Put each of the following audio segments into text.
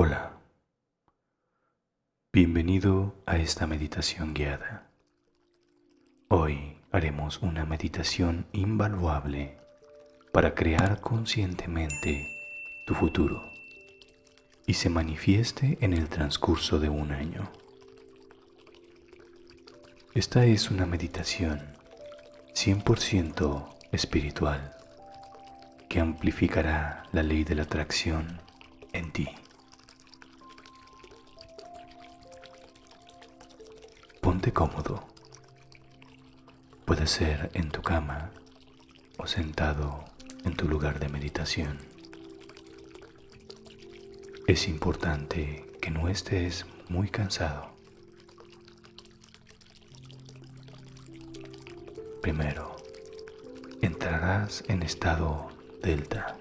Hola, bienvenido a esta meditación guiada. Hoy haremos una meditación invaluable para crear conscientemente tu futuro y se manifieste en el transcurso de un año. Esta es una meditación 100% espiritual que amplificará la ley de la atracción en ti. Cómodo. Puede ser en tu cama o sentado en tu lugar de meditación. Es importante que no estés muy cansado. Primero, entrarás en estado delta,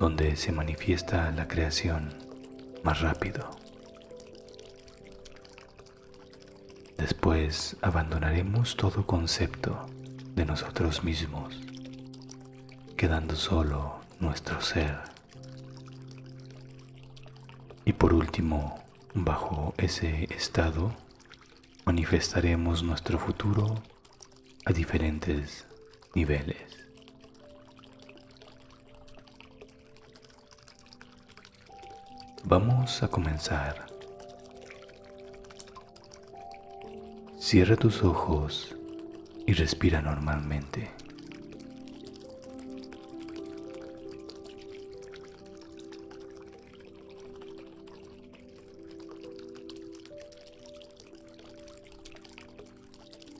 donde se manifiesta la creación más rápido. Después abandonaremos todo concepto de nosotros mismos, quedando solo nuestro ser. Y por último, bajo ese estado, manifestaremos nuestro futuro a diferentes niveles. Vamos a comenzar. Cierra tus ojos y respira normalmente.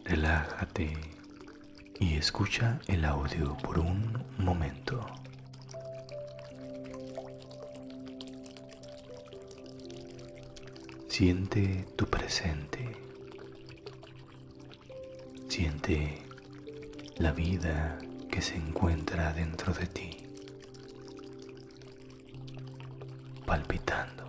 Relájate y escucha el audio por un momento. Siente tu presente. Siente la vida que se encuentra dentro de ti, palpitando.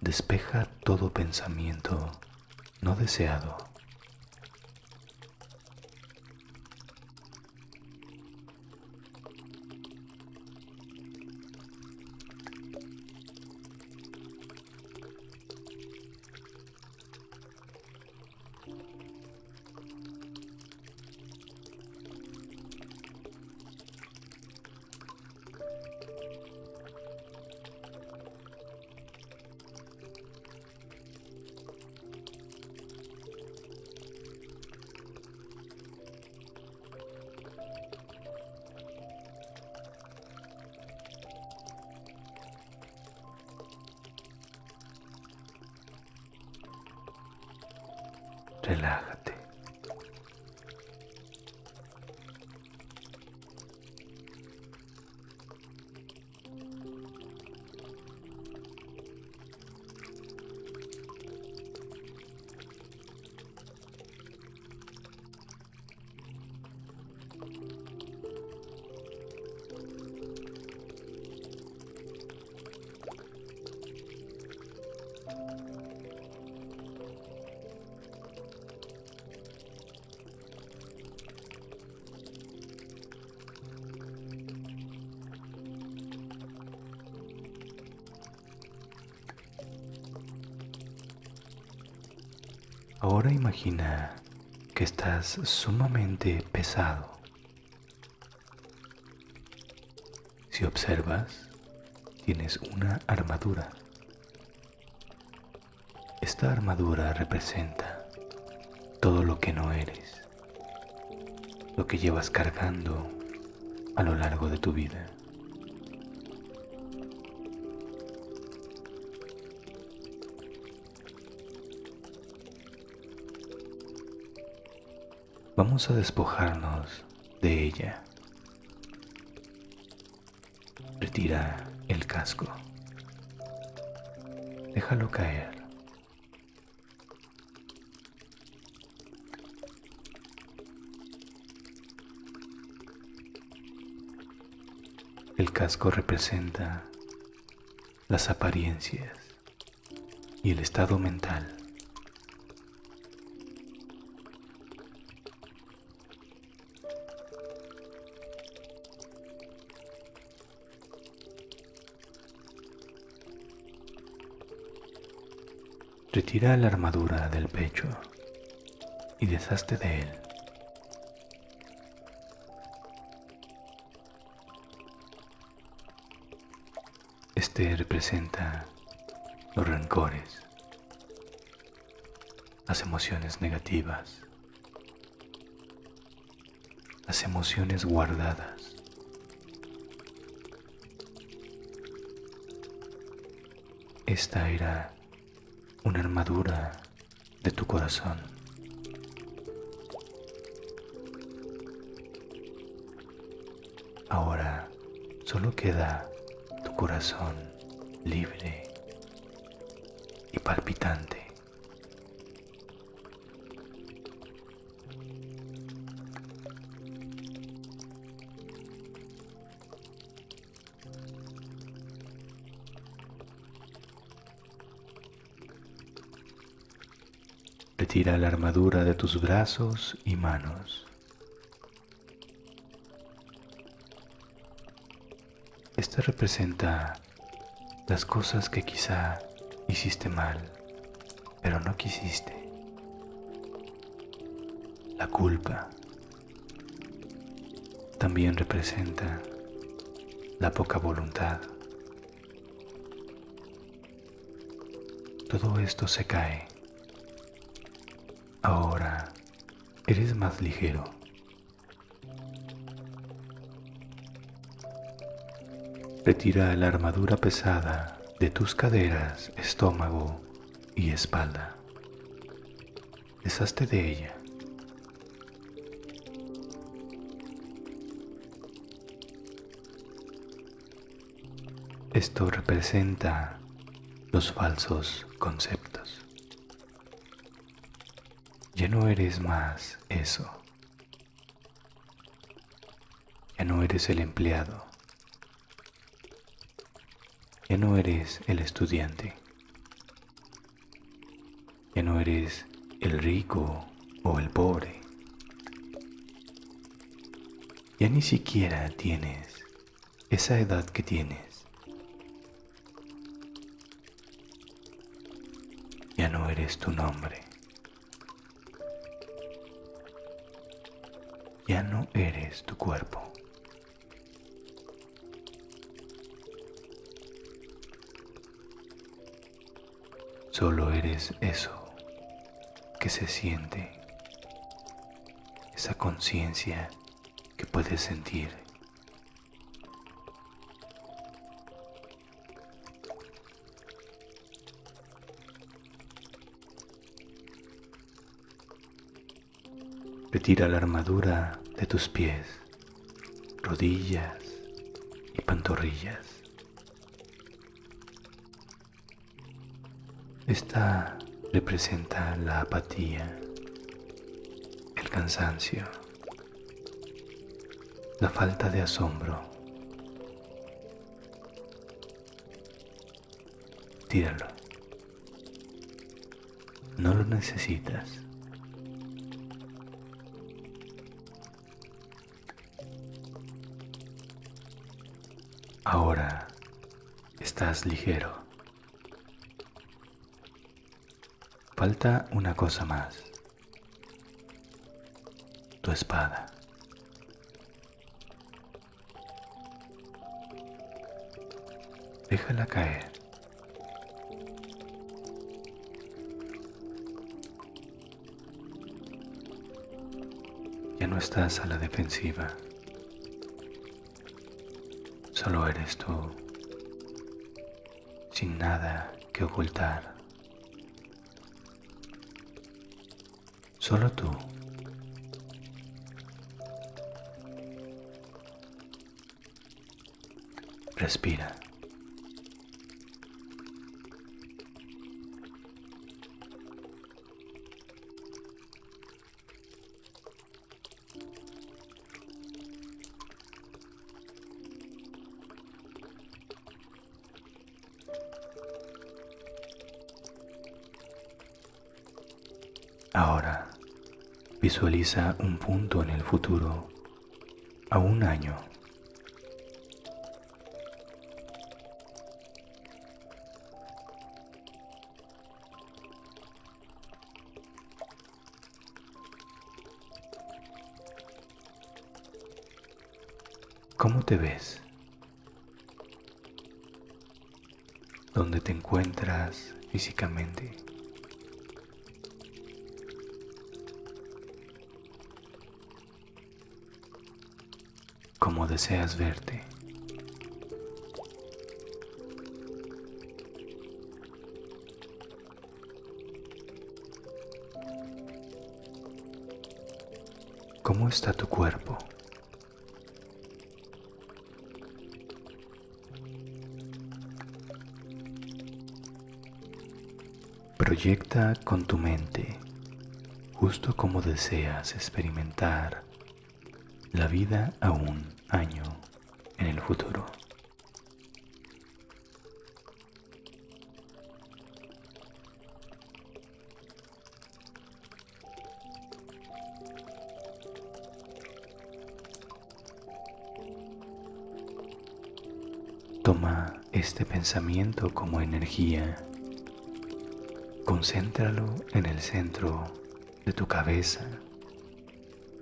Despeja todo pensamiento no deseado relájate. Ahora imagina que estás sumamente pesado. Si observas, tienes una armadura. Esta armadura representa todo lo que no eres, lo que llevas cargando a lo largo de tu vida. Vamos a despojarnos de ella. Retira el casco. Déjalo caer. El casco representa las apariencias y el estado mental Retira la armadura del pecho y deshazte de él. Este representa los rencores, las emociones negativas, las emociones guardadas. Esta era una armadura de tu corazón. Ahora solo queda tu corazón libre y palpitante. Retira la armadura de tus brazos y manos. Esta representa las cosas que quizá hiciste mal, pero no quisiste. La culpa también representa la poca voluntad. Todo esto se cae Ahora eres más ligero. Retira la armadura pesada de tus caderas, estómago y espalda. Deshazte de ella. Esto representa los falsos conceptos. Ya no eres más eso. Ya no eres el empleado. Ya no eres el estudiante. Ya no eres el rico o el pobre. Ya ni siquiera tienes esa edad que tienes. Ya no eres tu nombre. Ya no eres tu cuerpo. Solo eres eso que se siente, esa conciencia que puedes sentir. Retira la armadura de tus pies, rodillas y pantorrillas. Esta representa la apatía, el cansancio, la falta de asombro. Tíralo. No lo necesitas. Estás ligero. Falta una cosa más. Tu espada. Déjala caer. Ya no estás a la defensiva. Solo eres tú, sin nada que ocultar. Solo tú. Respira. Ahora, visualiza un punto en el futuro, a un año. ¿Cómo te ves? ¿Dónde te encuentras físicamente? ¿Cómo deseas verte? ¿Cómo está tu cuerpo? Proyecta con tu mente justo como deseas experimentar la vida a un año en el futuro. Toma este pensamiento como energía, concéntralo en el centro de tu cabeza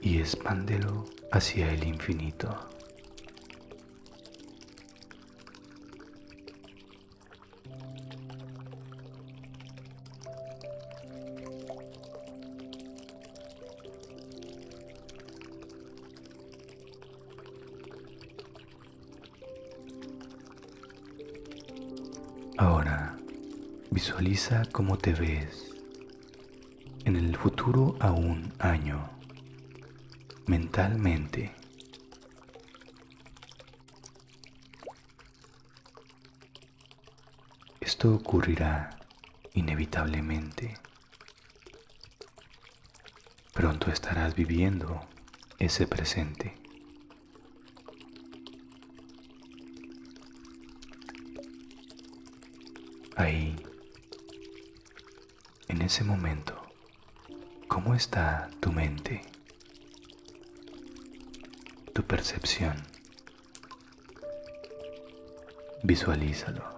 y expándelo hacia el infinito. Ahora visualiza cómo te ves en el futuro a un año mentalmente. Esto ocurrirá inevitablemente. Pronto estarás viviendo ese presente. Ese momento, ¿cómo está tu mente? Tu percepción. Visualízalo.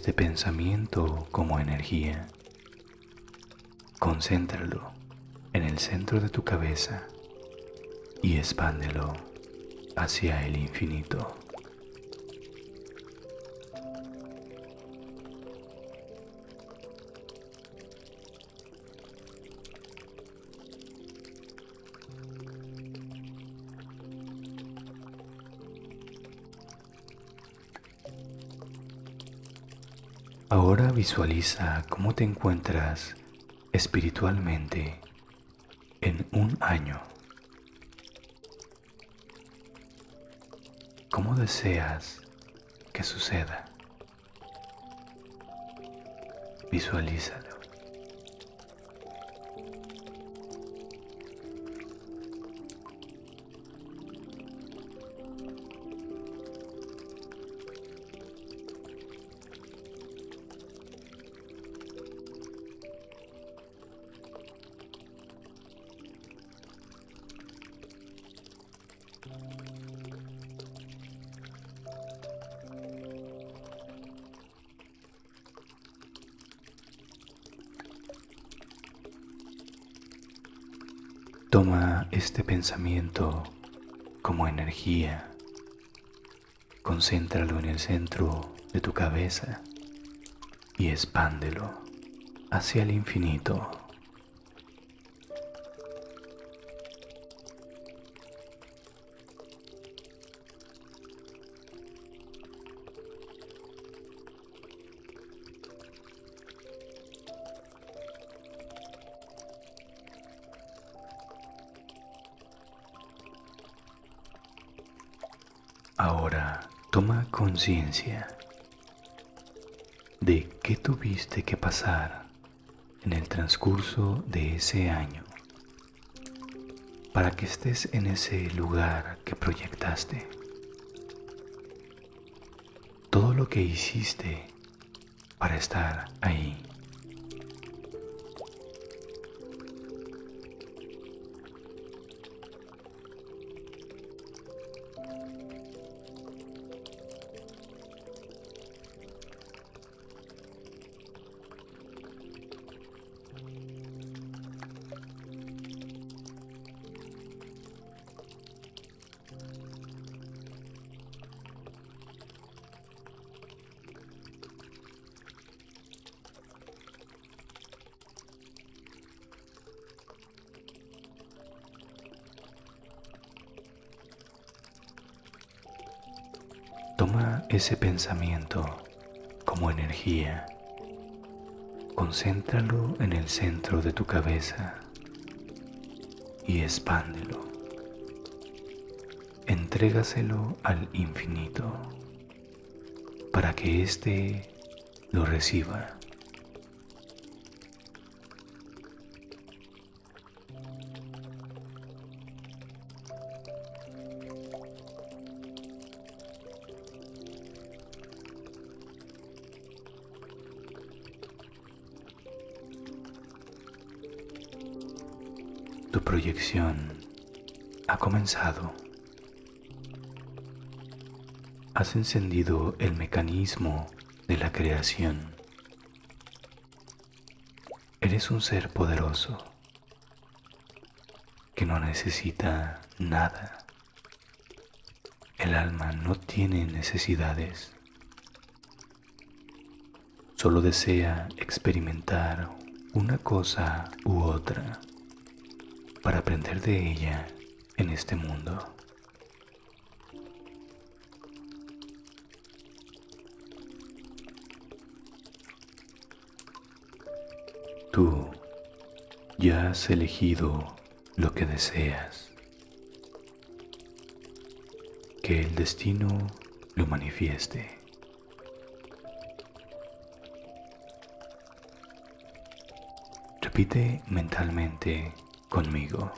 Este pensamiento como energía. Concéntralo en el centro de tu cabeza y expándelo hacia el infinito. Visualiza cómo te encuentras espiritualmente en un año. ¿Cómo deseas que suceda? Visualízalo. Pensamiento como energía, concéntralo en el centro de tu cabeza y expándelo hacia el infinito. Conciencia de qué tuviste que pasar en el transcurso de ese año. para que estés en ese lugar que proyectaste. Todo lo que hiciste para estar ahí. Toma ese pensamiento como energía, concéntralo en el centro de tu cabeza y expándelo. Entrégaselo al infinito para que éste lo reciba. Tu proyección ha comenzado. Has encendido el mecanismo de la creación. Eres un ser poderoso que no necesita nada. El alma no tiene necesidades. Solo desea experimentar una cosa u otra para aprender de ella en este mundo. Tú ya has elegido lo que deseas. Que el destino lo manifieste. Repite mentalmente conmigo.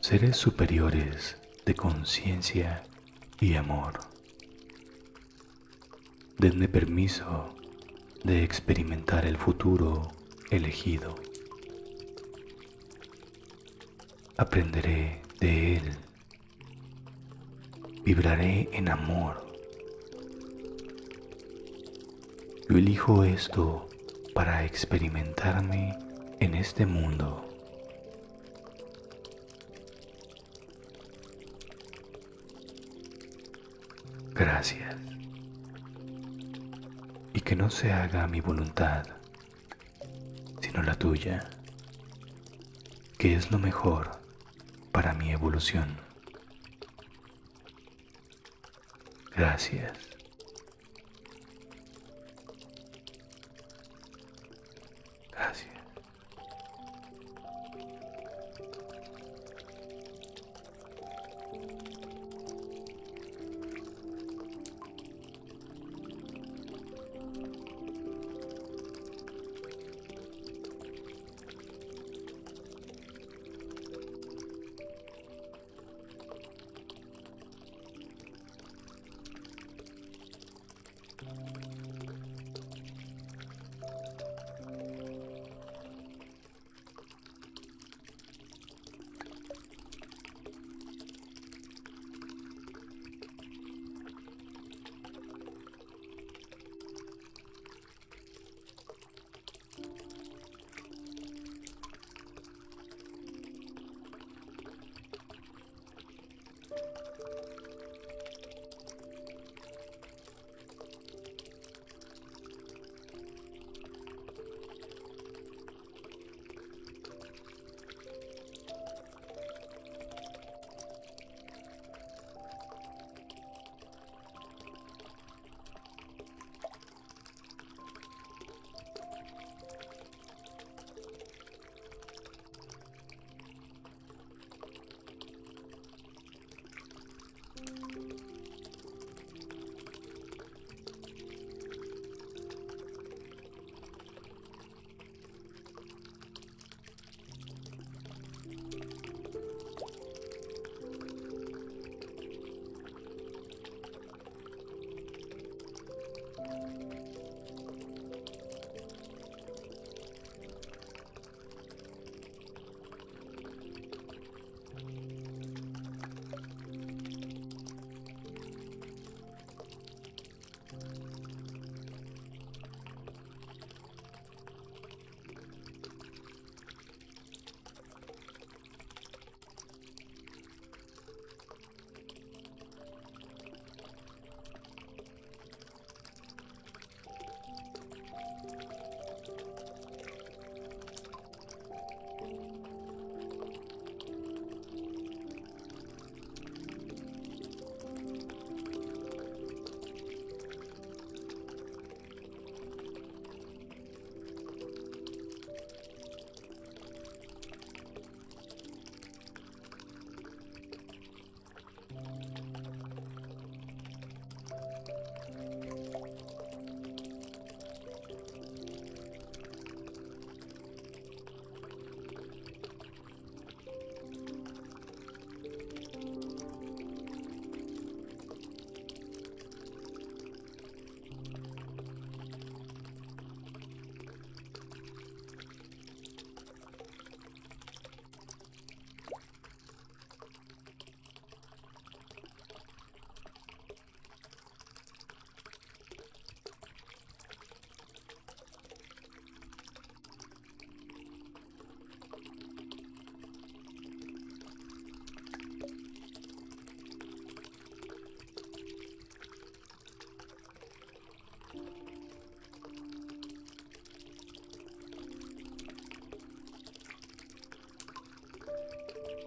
Seres superiores de conciencia y amor. Denme permiso de experimentar el futuro elegido. Aprenderé de él. Vibraré en amor. Yo elijo esto para experimentarme en este mundo. Gracias. Y que no se haga mi voluntad, sino la tuya, que es lo mejor para mi evolución. Gracias.